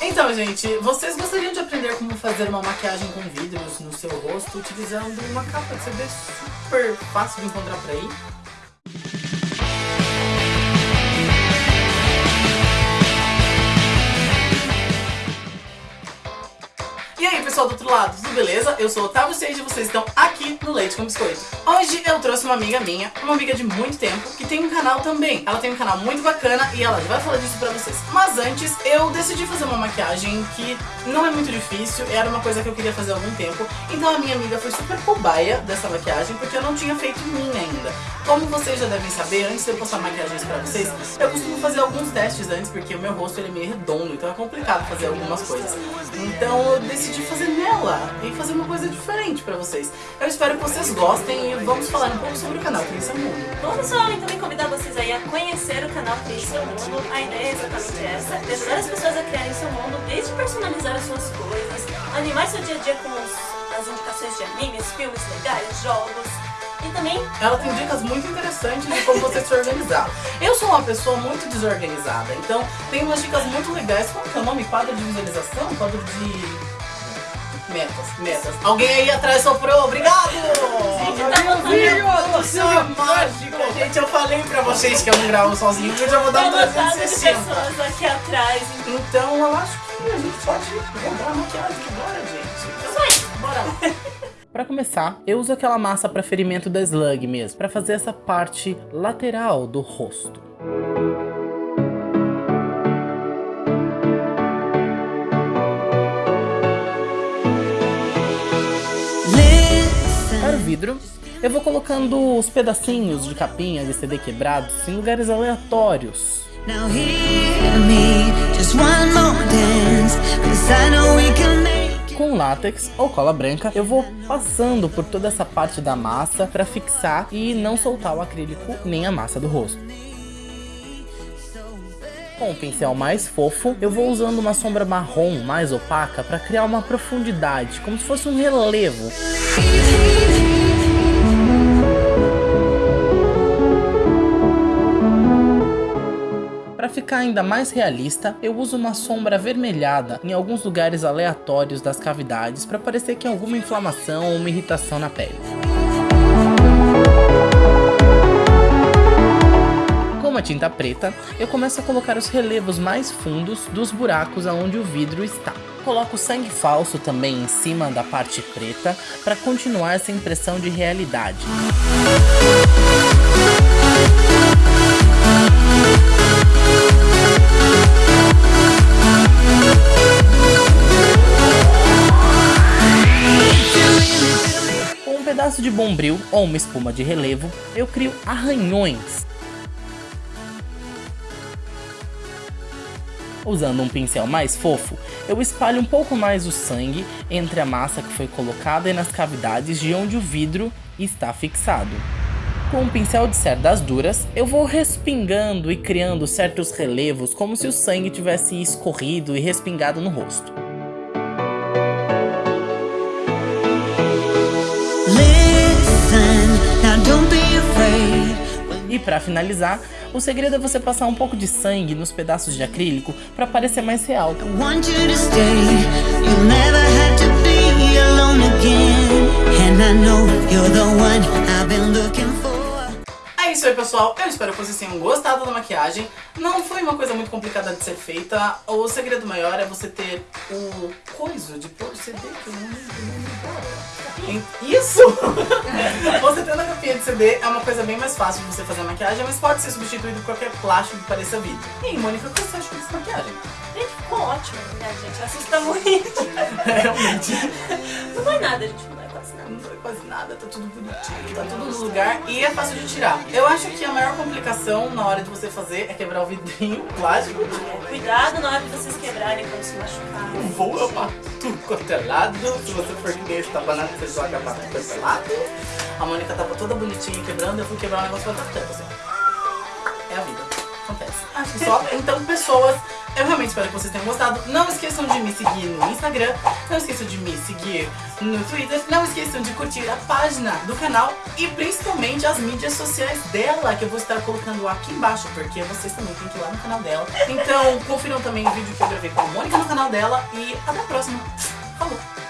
Então, gente, vocês gostariam de aprender como fazer uma maquiagem com vidros no seu rosto utilizando uma capa de CD super fácil de encontrar por aí? Aí pessoal do outro lado, tudo beleza? Eu sou o Otávio Seiji e vocês estão aqui no Leite com Biscoito. Hoje eu trouxe uma amiga minha, uma amiga de muito tempo, que tem um canal também. Ela tem um canal muito bacana e ela já vai falar disso pra vocês. Mas antes, eu decidi fazer uma maquiagem que não é muito difícil, era uma coisa que eu queria fazer há algum tempo. Então a minha amiga foi super cobaia dessa maquiagem, porque eu não tinha feito minha ainda. Como vocês já devem saber, antes de eu postar maquiagens pra vocês, eu costumo fazer alguns testes antes, porque o meu rosto ele é meio redondo, então é complicado fazer algumas coisas. Então eu decidi fazer nela e fazer uma coisa diferente pra vocês. Eu espero que vocês gostem e vamos falar um pouco sobre o canal Cris Mundo. Bom pessoal, então também convidar vocês aí a conhecer o canal Crie Seu Mundo. A ideia é exatamente essa, ajudar as pessoas a criarem seu mundo, desde personalizar as suas coisas, animar seu dia a dia com os, as indicações de animes, filmes legais, jogos, e também... Ela tem dicas muito interessantes de como você se organizar. Eu sou uma pessoa muito desorganizada, então tem umas dicas muito legais. Como que é o nome? Quadro de visualização? Quadro de... Metas, metas. Alguém aí atrás soprou, obrigado! tá Isso é mágico! Gente, eu falei pra vocês que eu não gravo sozinho, que eu já vou dar um Tá lotado de 360. pessoas aqui atrás. Então eu acho que a gente pode comprar maquiagem agora, gente. Aí. Bora lá! Pra começar, eu uso aquela massa pra ferimento da Slug mesmo, pra fazer essa parte lateral do rosto. Vidro, eu vou colocando os pedacinhos de capinha de CD quebrados em lugares aleatórios. Com látex ou cola branca, eu vou passando por toda essa parte da massa para fixar e não soltar o acrílico nem a massa do rosto. Com o pincel mais fofo, eu vou usando uma sombra marrom mais opaca para criar uma profundidade, como se fosse um relevo. Para ficar ainda mais realista, eu uso uma sombra avermelhada em alguns lugares aleatórios das cavidades para parecer que há alguma inflamação ou uma irritação na pele. Com uma tinta preta, eu começo a colocar os relevos mais fundos dos buracos aonde o vidro está. Coloco sangue falso também em cima da parte preta para continuar essa impressão de realidade. Pedaço de bombril ou uma espuma de relevo, eu crio arranhões. Usando um pincel mais fofo, eu espalho um pouco mais o sangue entre a massa que foi colocada e nas cavidades de onde o vidro está fixado. Com um pincel de cerdas duras, eu vou respingando e criando certos relevos como se o sangue tivesse escorrido e respingado no rosto. E para finalizar, o segredo é você passar um pouco de sangue nos pedaços de acrílico para parecer mais real. É isso aí, pessoal. Eu espero que vocês tenham gostado da maquiagem. Não foi uma coisa muito complicada de ser feita. O segredo maior é você ter o coisa de pôr CD que eu não lembro Isso! CD é uma coisa bem mais fácil de você fazer a maquiagem, mas pode ser substituído por qualquer plástico que pareça vidro. E Mônica, o que você acha dessa maquiagem? Gente, ficou ótimo, né, gente? Assusta muito. Realmente. Não vai nada, gente. Não quase nada. Foi quase nada, tá tudo bonitinho, tá tudo no lugar e é fácil de tirar. Eu acho que a maior complicação na hora de você fazer é quebrar o vidrinho plástico. Cuidado na hora de vocês quebrarem quando se machucarem. Voa pra tudo quanto é lado. Se você for que nem esse tabanado, você joga pra tudo quanto é lado. A Mônica tava toda bonitinha quebrando, eu fui quebrar o negócio pra tanto assim. É a vida. Acontece. Que só. Então, pessoas, Eu realmente espero que vocês tenham gostado. Não esqueçam de me seguir no Instagram, não esqueçam de me seguir no Twitter, não esqueçam de curtir a página do canal e principalmente as mídias sociais dela, que eu vou estar colocando aqui embaixo, porque vocês também têm que ir lá no canal dela. Então confiram também o vídeo que eu gravei com a Mônica no canal dela e até a próxima. Falou!